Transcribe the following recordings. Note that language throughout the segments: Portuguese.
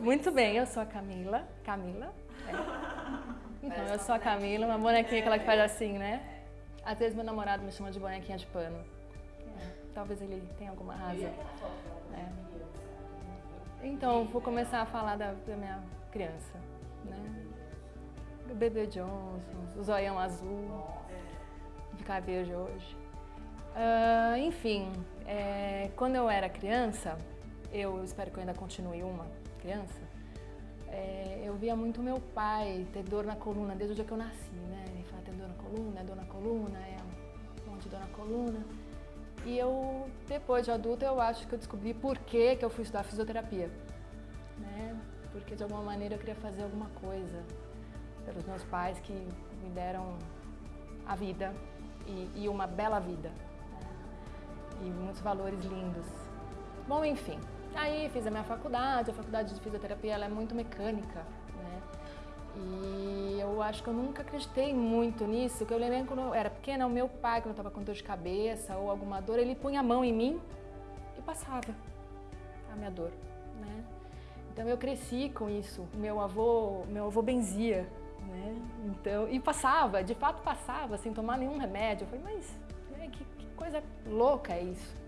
Muito bem, eu sou a Camila. Camila? É. Então, eu sou a Camila, uma bonequinha aquela que faz assim, né? Às vezes meu namorado me chama de bonequinha de pano. É, talvez ele tenha alguma razão. É. Então, vou começar a falar da, da minha criança, né? O bebê Johnson, o zoião azul, de cabelo hoje. Uh, enfim, é, quando eu era criança, eu espero que eu ainda continue uma criança, é, eu via muito meu pai ter dor na coluna desde o dia que eu nasci, né? Ele fala, tem dor na coluna, é dor na coluna, é um monte de dor na coluna. E eu, depois de adulta, eu acho que eu descobri por que, que eu fui estudar fisioterapia. Né? Porque de alguma maneira eu queria fazer alguma coisa pelos meus pais que me deram a vida e, e uma bela vida. Né? E muitos valores lindos. Bom, enfim, Aí fiz a minha faculdade, a faculdade de fisioterapia ela é muito mecânica, né? E eu acho que eu nunca acreditei muito nisso, que eu lembro quando eu era pequena, o meu pai, quando eu estava com dor de cabeça ou alguma dor, ele punha a mão em mim e passava a minha dor, né? Então eu cresci com isso. Meu avô, meu avô benzia, né? Então, e passava, de fato passava, sem tomar nenhum remédio. Eu falei, mas né, que, que coisa louca é isso?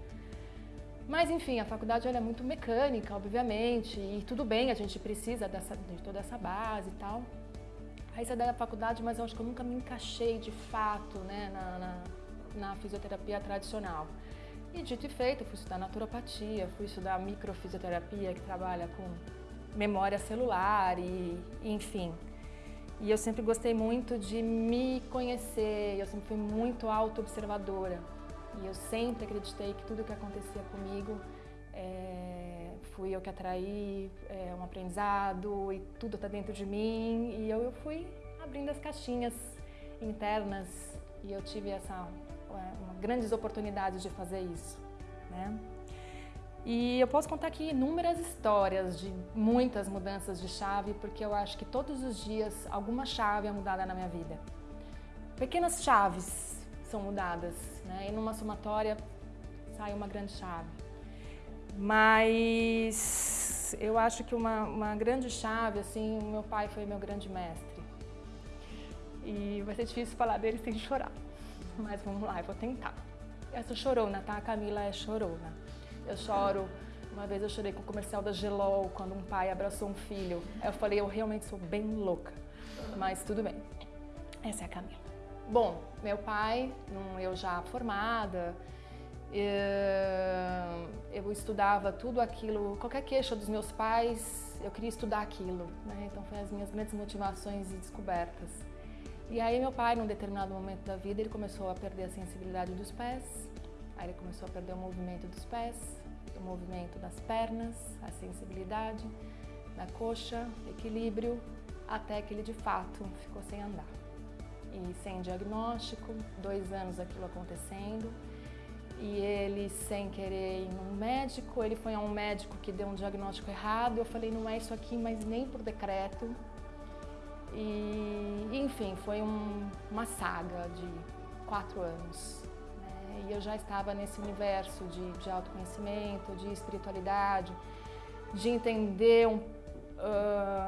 Mas enfim, a faculdade é muito mecânica, obviamente, e tudo bem, a gente precisa dessa, de toda essa base e tal. Aí você dá a faculdade, mas eu acho que eu nunca me encaixei de fato né, na, na, na fisioterapia tradicional. E dito e feito, fui estudar naturopatia, fui estudar microfisioterapia, que trabalha com memória celular e, enfim. E eu sempre gostei muito de me conhecer, eu sempre fui muito auto-observadora. E eu sempre acreditei que tudo que acontecia comigo é, fui eu que atraí é, um aprendizado e tudo está dentro de mim. E eu, eu fui abrindo as caixinhas internas e eu tive essa é, uma, grandes oportunidades de fazer isso. Né? E eu posso contar aqui inúmeras histórias de muitas mudanças de chave, porque eu acho que todos os dias alguma chave é mudada na minha vida. Pequenas chaves são mudadas, né? E numa somatória sai uma grande chave. Mas eu acho que uma, uma grande chave, assim, o meu pai foi meu grande mestre. E vai ser difícil falar dele sem chorar, mas vamos lá, eu vou tentar. Essa chorona, tá? A Camila é chorona. Eu choro, uma vez eu chorei com o comercial da Gelol, quando um pai abraçou um filho. Eu falei, eu realmente sou bem louca, mas tudo bem. Essa é a Camila. Bom, meu pai, eu já formada, eu estudava tudo aquilo, qualquer queixa dos meus pais, eu queria estudar aquilo, né? Então foi as minhas grandes motivações e descobertas. E aí meu pai, num determinado momento da vida, ele começou a perder a sensibilidade dos pés, aí ele começou a perder o movimento dos pés, o movimento das pernas, a sensibilidade da coxa, equilíbrio, até que ele de fato ficou sem andar e sem diagnóstico, dois anos aquilo acontecendo. E ele, sem querer ir num médico, ele foi a um médico que deu um diagnóstico errado. Eu falei, não é isso aqui, mas nem por decreto. E, enfim, foi um, uma saga de quatro anos. Né? E eu já estava nesse universo de, de autoconhecimento, de espiritualidade, de entender um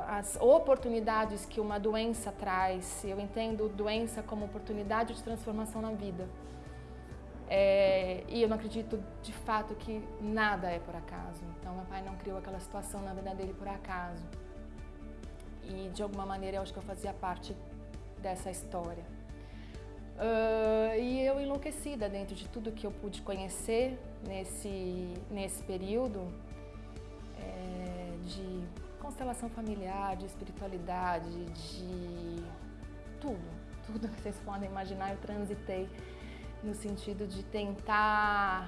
as oportunidades que uma doença traz. Eu entendo doença como oportunidade de transformação na vida. É, e eu não acredito de fato que nada é por acaso. Então, meu pai não criou aquela situação na vida dele por acaso. E de alguma maneira eu acho que eu fazia parte dessa história. Uh, e eu enlouquecida dentro de tudo que eu pude conhecer nesse, nesse período é, de constelação familiar, de espiritualidade, de tudo, tudo que vocês podem imaginar, eu transitei no sentido de tentar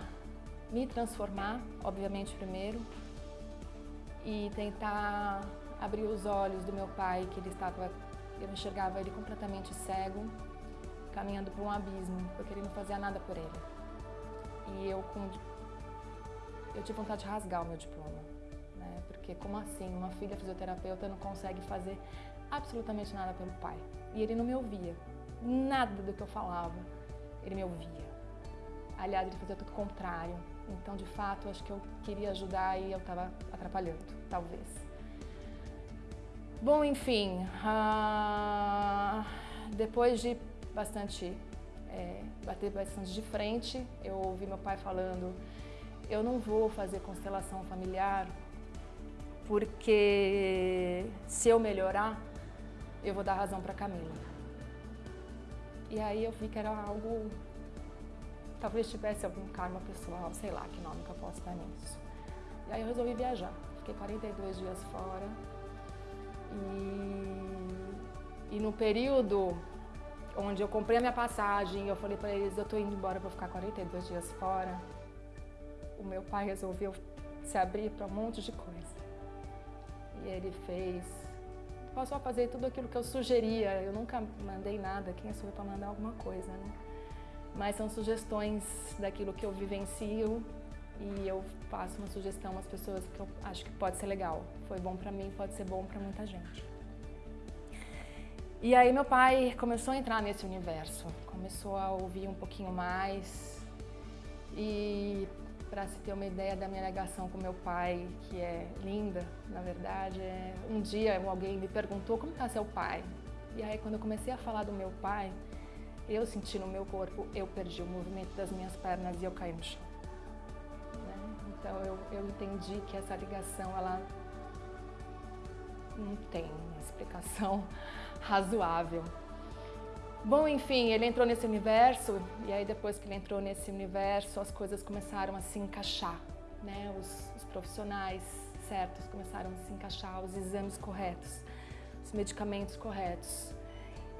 me transformar, obviamente primeiro, e tentar abrir os olhos do meu pai, que ele estava, eu enxergava ele completamente cego, caminhando para um abismo, porque ele não fazia nada por ele. E eu, com, eu tive vontade de rasgar o meu diploma. Porque como assim, uma filha fisioterapeuta não consegue fazer absolutamente nada pelo pai? E ele não me ouvia, nada do que eu falava, ele me ouvia. Aliás, ele fazia tudo contrário. Então, de fato, acho que eu queria ajudar e eu estava atrapalhando, talvez. Bom, enfim, uh, depois de bastante, é, bater bastante de frente, eu ouvi meu pai falando, eu não vou fazer constelação familiar porque se eu melhorar, eu vou dar razão para Camila. E aí eu vi que era algo, talvez tivesse algum karma pessoal, sei lá que nome que eu posso dar nisso. E aí eu resolvi viajar. Fiquei 42 dias fora. E, e no período onde eu comprei a minha passagem, eu falei para eles, eu tô indo embora para ficar 42 dias fora. O meu pai resolveu se abrir para um monte de coisa. E ele fez, passou a fazer tudo aquilo que eu sugeria. Eu nunca mandei nada, quem sou eu para mandar alguma coisa, né? Mas são sugestões daquilo que eu vivencio e eu faço uma sugestão às pessoas que eu acho que pode ser legal. Foi bom para mim, pode ser bom para muita gente. E aí meu pai começou a entrar nesse universo, começou a ouvir um pouquinho mais e para se ter uma ideia da minha ligação com meu pai, que é linda, na verdade, é... um dia alguém me perguntou como está seu pai. E aí quando eu comecei a falar do meu pai, eu senti no meu corpo, eu perdi o movimento das minhas pernas e eu caí no chão. Então eu, eu entendi que essa ligação ela não tem explicação razoável. Bom, enfim, ele entrou nesse universo e aí depois que ele entrou nesse universo as coisas começaram a se encaixar, né? Os, os profissionais certos começaram a se encaixar, os exames corretos, os medicamentos corretos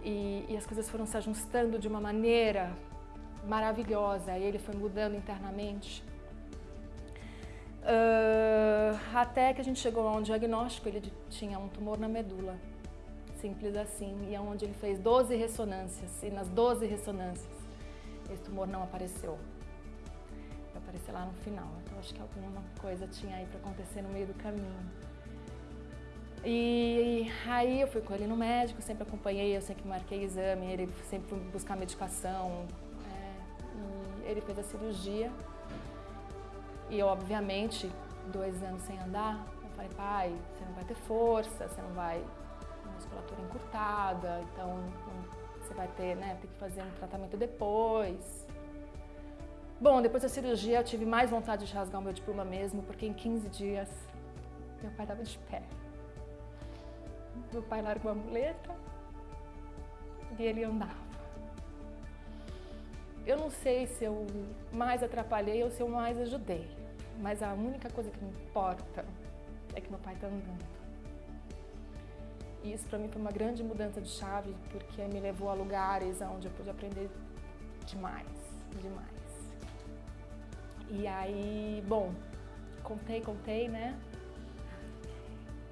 e, e as coisas foram se ajustando de uma maneira maravilhosa e ele foi mudando internamente. Uh, até que a gente chegou a um diagnóstico, ele tinha um tumor na medula, simples assim, e é onde ele fez 12 ressonâncias, e nas 12 ressonâncias esse tumor não apareceu. Vai aparecer lá no final, então acho que alguma coisa tinha aí para acontecer no meio do caminho. E aí eu fui com ele no médico, sempre acompanhei, eu sempre marquei exame, ele sempre foi buscar medicação, é, ele fez a cirurgia, e eu, obviamente, dois anos sem andar, eu falei, pai, você não vai ter força, você não vai musculatura encurtada, então você vai ter, né, ter que fazer um tratamento depois. Bom, depois da cirurgia eu tive mais vontade de rasgar o meu diploma mesmo, porque em 15 dias meu pai estava de pé. Meu pai largou a muleta e ele andava. Eu não sei se eu mais atrapalhei ou se eu mais ajudei, mas a única coisa que me importa é que meu pai está andando. Isso para mim foi uma grande mudança de chave, porque me levou a lugares onde eu pude aprender demais, demais. E aí, bom, contei, contei, né?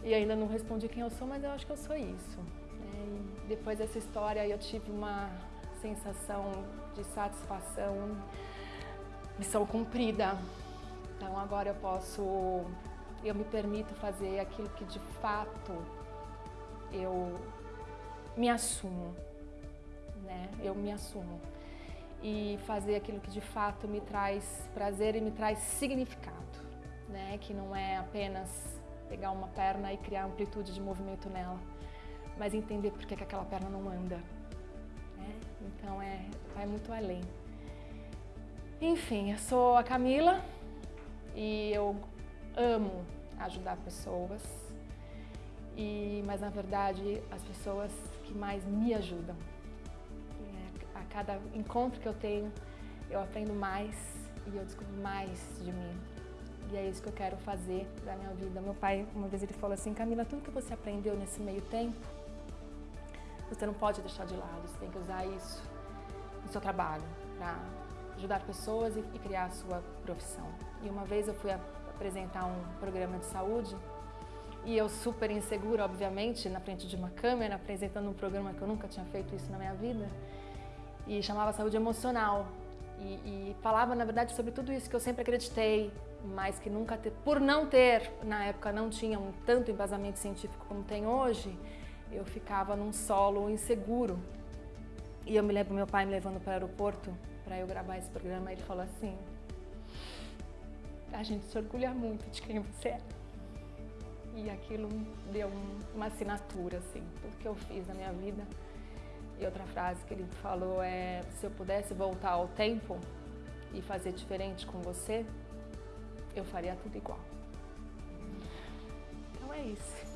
E ainda não respondi quem eu sou, mas eu acho que eu sou isso. Né? E depois dessa história eu tive uma sensação de satisfação, missão cumprida. Então agora eu posso, eu me permito fazer aquilo que de fato eu me assumo, né? Eu me assumo e fazer aquilo que de fato me traz prazer e me traz significado, né? Que não é apenas pegar uma perna e criar amplitude de movimento nela, mas entender por que, que aquela perna não anda, então é, vai muito além. Enfim, eu sou a Camila e eu amo ajudar pessoas. E, mas na verdade as pessoas que mais me ajudam. A cada encontro que eu tenho, eu aprendo mais e eu descubro mais de mim. E é isso que eu quero fazer da minha vida. Meu pai, uma vez ele falou assim, Camila, tudo que você aprendeu nesse meio tempo, você não pode deixar de lado, você tem que usar isso no seu trabalho para ajudar pessoas e, e, criar a sua profissão. E uma vez eu fui apresentar um programa de saúde e eu super insegura, obviamente, na frente de uma câmera, apresentando um programa que eu nunca tinha feito isso na minha vida e chamava Saúde Emocional. E, e falava, na verdade, sobre tudo isso que eu sempre acreditei, mas que nunca, ter, por não ter, na época não tinha um tanto embasamento científico como tem hoje, eu ficava num solo inseguro. E eu me lembro meu pai me levando para o aeroporto para eu gravar esse programa. Ele falou assim: A gente se orgulha muito de quem você é. E aquilo deu um, uma assinatura, assim, tudo que eu fiz na minha vida. E outra frase que ele falou é: se eu pudesse voltar ao tempo e fazer diferente com você, eu faria tudo igual. Então é isso.